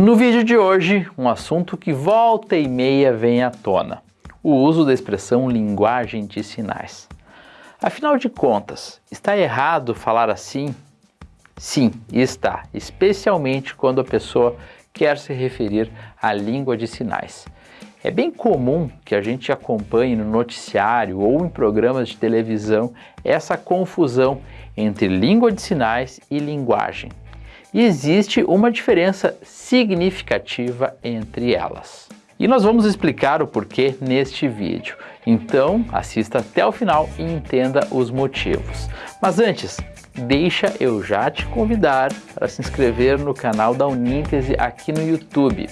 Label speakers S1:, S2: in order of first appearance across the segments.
S1: No vídeo de hoje, um assunto que volta e meia vem à tona, o uso da expressão linguagem de sinais. Afinal de contas, está errado falar assim? Sim, está, especialmente quando a pessoa quer se referir à língua de sinais. É bem comum que a gente acompanhe no noticiário ou em programas de televisão essa confusão entre língua de sinais e linguagem e existe uma diferença significativa entre elas. E nós vamos explicar o porquê neste vídeo. Então assista até o final e entenda os motivos. Mas antes, deixa eu já te convidar para se inscrever no canal da Uníntese aqui no YouTube.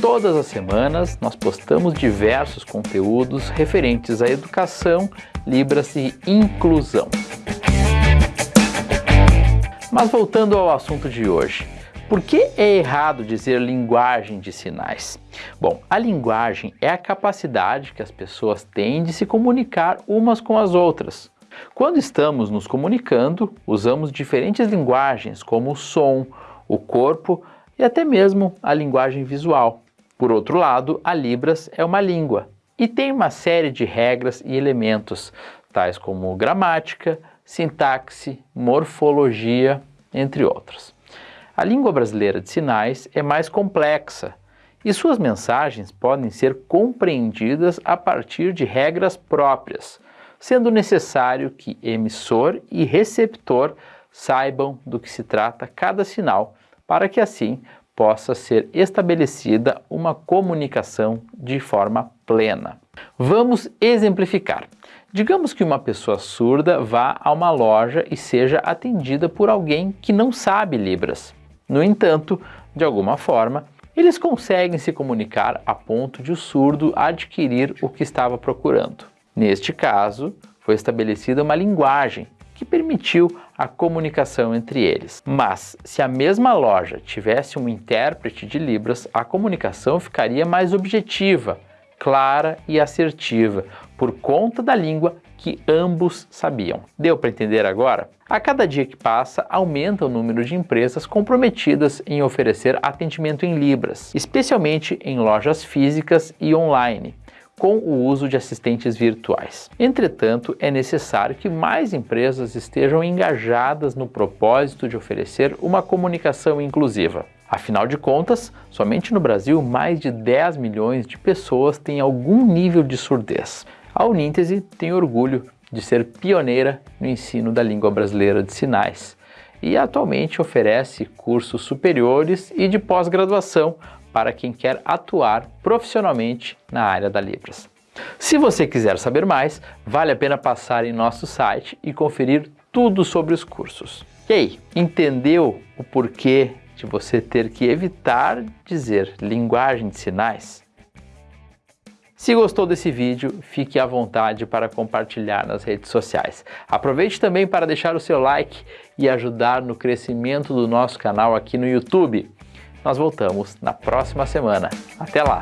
S1: Todas as semanas nós postamos diversos conteúdos referentes à educação, Libras e inclusão. Mas voltando ao assunto de hoje, por que é errado dizer linguagem de sinais? Bom, a linguagem é a capacidade que as pessoas têm de se comunicar umas com as outras. Quando estamos nos comunicando, usamos diferentes linguagens como o som, o corpo e até mesmo a linguagem visual. Por outro lado, a Libras é uma língua e tem uma série de regras e elementos, tais como gramática, sintaxe, morfologia, entre outros. A língua brasileira de sinais é mais complexa e suas mensagens podem ser compreendidas a partir de regras próprias, sendo necessário que emissor e receptor saibam do que se trata cada sinal, para que assim possa ser estabelecida uma comunicação de forma plena. Vamos exemplificar. Digamos que uma pessoa surda vá a uma loja e seja atendida por alguém que não sabe Libras. No entanto, de alguma forma, eles conseguem se comunicar a ponto de o surdo adquirir o que estava procurando. Neste caso, foi estabelecida uma linguagem que permitiu a comunicação entre eles. Mas, se a mesma loja tivesse um intérprete de Libras, a comunicação ficaria mais objetiva, clara e assertiva, por conta da língua que ambos sabiam. Deu para entender agora? A cada dia que passa, aumenta o número de empresas comprometidas em oferecer atendimento em Libras, especialmente em lojas físicas e online com o uso de assistentes virtuais. Entretanto, é necessário que mais empresas estejam engajadas no propósito de oferecer uma comunicação inclusiva. Afinal de contas, somente no Brasil mais de 10 milhões de pessoas têm algum nível de surdez. A Uníntese tem orgulho de ser pioneira no ensino da língua brasileira de sinais e atualmente oferece cursos superiores e de pós-graduação para quem quer atuar profissionalmente na área da Libras. Se você quiser saber mais, vale a pena passar em nosso site e conferir tudo sobre os cursos. E aí, entendeu o porquê de você ter que evitar dizer linguagem de sinais? Se gostou desse vídeo, fique à vontade para compartilhar nas redes sociais. Aproveite também para deixar o seu like e ajudar no crescimento do nosso canal aqui no YouTube. Nós voltamos na próxima semana. Até lá!